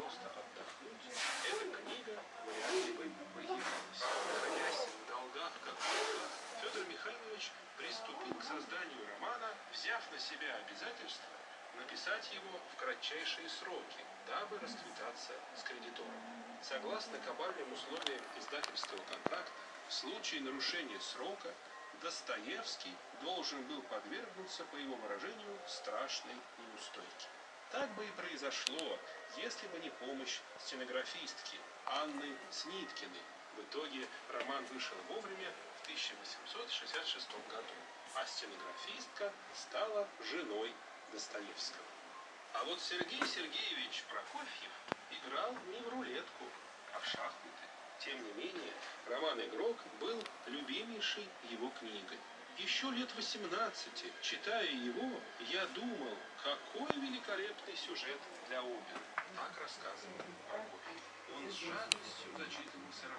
просто отдохнуть, эта книга вряд ли бы появилась. Находясь в долгах как Бога, Федор Михайлович приступил к созданию романа, взяв на себя обязательство написать его в кратчайшие сроки, дабы расквитаться с кредитором. Согласно кабальным условиям издательского контракта, в случае нарушения срока Достоевский должен был подвергнуться, по его выражению, страшной неустойке. Так бы и произошло, если бы не помощь стенографистки Анны Сниткиной. В итоге роман вышел вовремя в 1866 году, а стенографистка стала женой Достоевского. А вот Сергей Сергеевич Прокофьев играл не в рулетку, а в шахматы. Тем не менее, роман «Игрок» был любимейшей его книгой. Еще лет 18, читая его, я думал, какой великолепный сюжет для оперы. Так рассказывал. Он с жадностью зачитывался роман.